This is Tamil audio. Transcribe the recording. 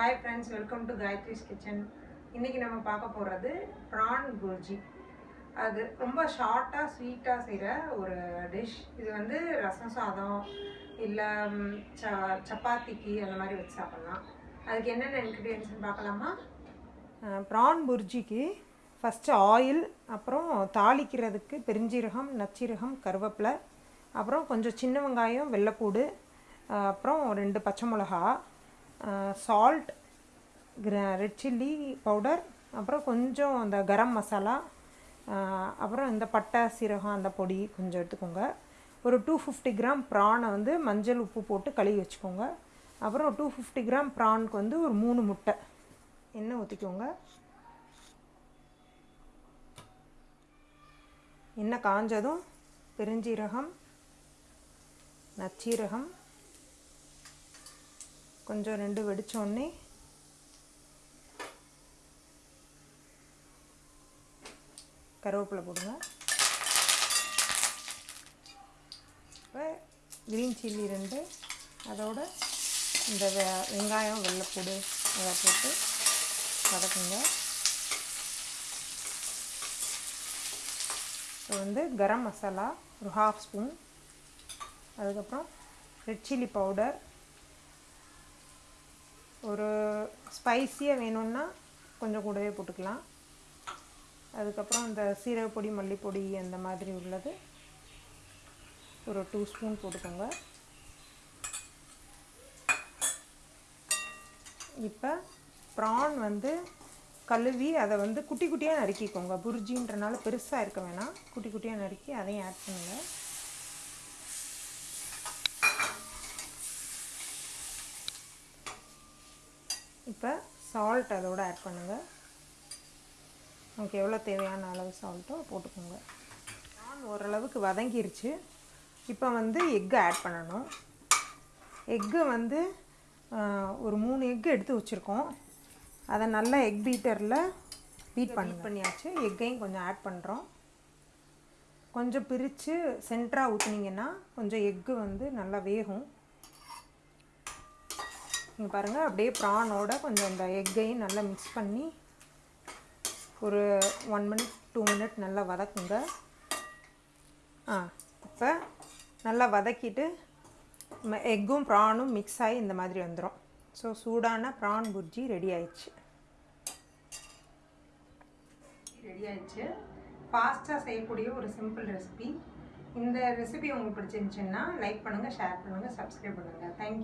Hi friends welcome to Gayathri's kitchen இன்றைக்கி நம்ம பார்க்க போகிறது ப்ரான் குர்ஜி அது ரொம்ப ஷார்ட்டாக ஸ்வீட்டாக செய்கிற ஒரு டிஷ் இது வந்து ரசம் சாதம் இல்லை ச சப்பாத்திக்கு அந்த மாதிரி வச்சு சாப்பிட்லாம். அதுக்கு என்னென்ன இன்க்ரீடியன்ஸ்னு பார்க்கலாமா? ப்ரான் புர்ஜிக்கு ஃபஸ்ட்டு ஆயில் அப்புறம் தாளிக்கிறதுக்கு பெருஞ்சீரகம் நச்சீரகம் கருவேப்பிலை அப்புறம் கொஞ்சம் சின்ன வெங்காயம் வெள்ளைப்பூடு அப்புறம் ரெண்டு பச்சை மிளகா சால்ட் ரெட் சில்லி பவுடர் அப்புறம் கொஞ்சம் அந்த கரம் மசாலா அப்புறம் இந்த பட்டை சீரகம் அந்த பொடி கொஞ்சம் எடுத்துக்கோங்க. ஒரு டூ ஃபிஃப்டி கிராம் ப்ரானை வந்து மஞ்சள் உப்பு போட்டு கழுவி வச்சுக்கோங்க. அப்புறம் டூ ஃபிஃப்டி கிராம் ப்ரானுக்கு வந்து ஒரு மூணு முட்டை எண்ணெய் ஊற்றிக்கோங்க எண்ணெய் காஞ்சதும் பெருஞ்சீரகம் நச்சீரகம் கொஞ்சம் ரெண்டு வெடிச்சோடனே கருவேப்பிலை போடுங்க. இப்போ க்ரீன் சில்லி ரெண்டு அதோட இந்த வெ வெங்காயம் வெள்ளைப்பூடு அதை போட்டு வதக்குங்க. இப்போ வந்து கரம் மசாலா ஒரு ஹாஃப் ஸ்பூன் அதுக்கப்புறம் ரெட் சில்லி பவுடர் ஒரு ஸ்பைஸியாக வேணும்னா கொஞ்சம் கூடவே போட்டுக்கலாம். அதுக்கப்புறம் இந்த சீரகப்பொடி மல்லிப்பொடி அந்த மாதிரி உள்ளது ஒரு டூ ஸ்பூன் போட்டுக்கோங்க. இப்போ ப்ரான் வந்து கழுவி அதை வந்து குட்டி குட்டியாக நறுக்கிக்கோங்க. புர்ஜின்றனால பெருசாக இருக்க வேணாம். குட்டி குட்டியாக நறுக்கி அதையும் ஆட் பண்ணுங்கள் இப்போ சால்ட் அதோட ஆட் பண்ணுங்கள் உங்களுக்கு எவ்வளோ தேவையான அளவு சால்ட்டோ போட்டுக்கோங்க. நான் ஓரளவுக்கு வதங்கிருச்சு. இப்போ வந்து எக்கு ஆட் பண்ணணும். எக்கு வந்து ஒரு மூணு எக்கு எடுத்து வச்சுருக்கோம். அதை நல்லா எக் பீட்டரில் பீட் பண்ணி பண்ணியாச்சு. எக்கையும் கொஞ்சம் ஆட் பண்ணுறோம் கொஞ்சம் பிரித்து சென்டராக ஊற்றுனீங்கன்னா கொஞ்சம் எக்கு வந்து நல்லா வேகும். இங்கே பாருங்கள் அப்படியே ப்ரானோட கொஞ்சம் அந்த எக்கையும் நல்லா மிக்ஸ் பண்ணி ஒரு ஒன் மினிட் டூ மினிட் நல்லா வதக்குங்க. ஆ இப்போ நல்லா வதக்கிட்டு எக்கும் ப்ரானும் மிக்ஸ் ஆகி இந்த மாதிரி வந்துடும் ஸோ சூடான ப்ரான் புர்ஜி ரெடி ஆயிடுச்சு. ரெடி ஆயிடுச்சு. ஃபாஸ்ட்டாக செய்யக்கூடிய ஒரு சிம்பிள் ரெசிபி இந்த ரெசிபி உங்களுக்கு பிடிச்சிருந்துச்சுன்னா லைக் பண்ணுங்கள் ஷேர் பண்ணுங்கள் சப்ஸ்கிரைப் பண்ணுங்கள் தேங்க்யூ